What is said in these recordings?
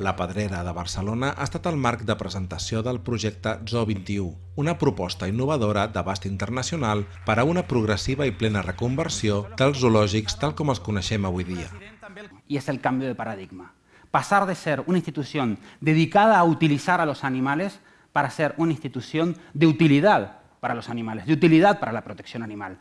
La Pedrera de Barcelona ha estat el marc de presentació del projecte Zoo 21, una proposta innovadora d'abast internacional per a una progressiva i plena reconversió dels zoològics tal com els coneixem avui dia. Y es el cambio de paradigma. Pasar de ser una institución dedicada a utilizar a los animales para ser una institución de para los animales, de utilidad para la protección animal.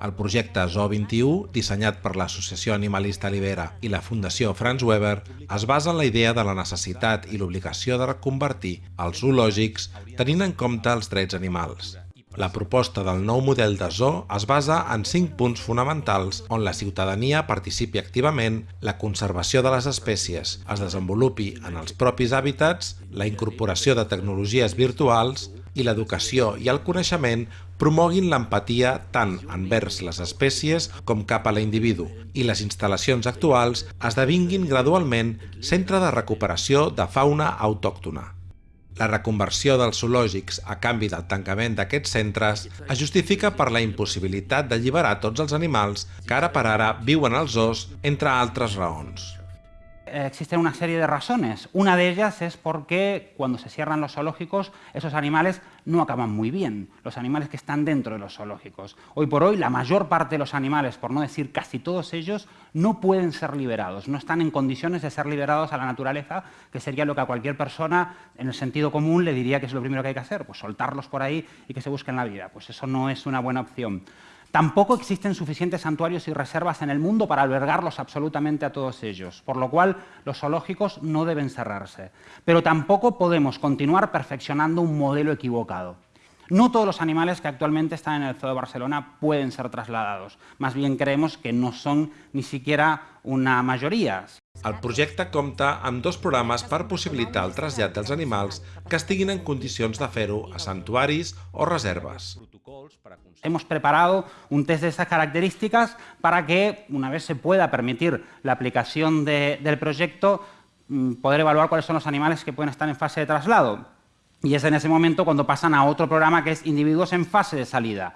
El projecte Zoo 21, dissenyat per l'Associació Animalista Libera i la Fundació Franz Weber, es basa en la idea de la necessitat i l'obligació de reconvertir els zoològics tenint en compte els drets animals. La proposta del nou model de zoo es basa en cinc punts fonamentals on la ciutadania participi activament, la conservació de les espècies es desenvolupi en els propis hàbitats, la incorporació de tecnologies virtuals, i l'educació i el coneixement promoguin l'empatia tant envers les espècies com cap a l'individu i les instal·lacions actuals esdevinguin gradualment centre de recuperació de fauna autòctona. La reconversió dels zoològics a canvi del tancament d'aquests centres es justifica per la impossibilitat d'alliberar tots els animals que ara per ara viuen als zoos, entre altres raons. Existen una serie de razones. Una de ellas es porque cuando se cierran los zoológicos, esos animales no acaban muy bien, los animales que están dentro de los zoológicos. Hoy por hoy, la mayor parte de los animales, por no decir casi todos ellos, no pueden ser liberados, no están en condiciones de ser liberados a la naturaleza, que sería lo que a cualquier persona, en el sentido común, le diría que es lo primero que hay que hacer, pues soltarlos por ahí y que se busquen la vida. Pues eso no es una buena opción. Tampoco existen suficientes santuarios y reservas en el mundo para albergarlos absolutamente a todos ellos, por lo cual los zoológicos no deben cerrarse. Pero tampoco podemos continuar perfeccionando un modelo equivocado. No todos los animales que actualmente están en el Zoo de Barcelona pueden ser trasladados. Más bien creemos que no son ni siquiera una majoria. El projecte compta amb dos programes per possibilitar el trasllat dels animals que estiguin en condicions de fer-ho a santuaris o reserves. Hemos preparado un test de esas características para que, una vez se pueda permitir la aplicación de, del proyecto, mm, poder evaluar cuáles son los animales que pueden estar en fase de traslado. Y es en ese momento cuando pasan a otro programa que es individuos en fase de salida.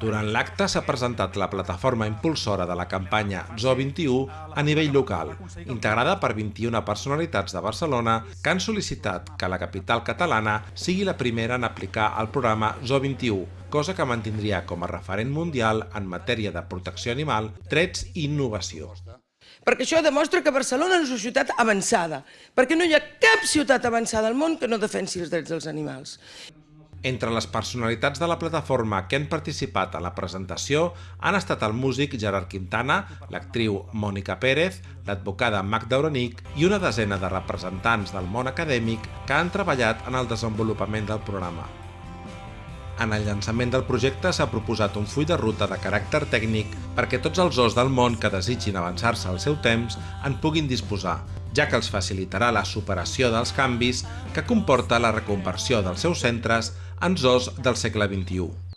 Durant l'acte s'ha presentat la plataforma impulsora de la campanya Zoo 21 a nivell local, integrada per 21 personalitats de Barcelona que han sol·licitat que la capital catalana sigui la primera en aplicar el programa Zoo 21, cosa que mantindria com a referent mundial en matèria de protecció animal, drets i innovació. Perquè això demostra que Barcelona és una ciutat avançada, perquè no hi ha cap ciutat avançada al món que no defensi els drets dels animals. Entre les personalitats de la plataforma que han participat a la presentació han estat el músic Gerard Quintana, l'actriu Mònica Pérez, l'advocada Magda Oronic i una desena de representants del món acadèmic que han treballat en el desenvolupament del programa. En el llançament del projecte s'ha proposat un full de ruta de caràcter tècnic perquè tots els os del món que desitgin avançar-se al seu temps en puguin disposar, ja que els facilitarà la superació dels canvis que comporta la reconversió dels seus centres en zoos del segle XXI.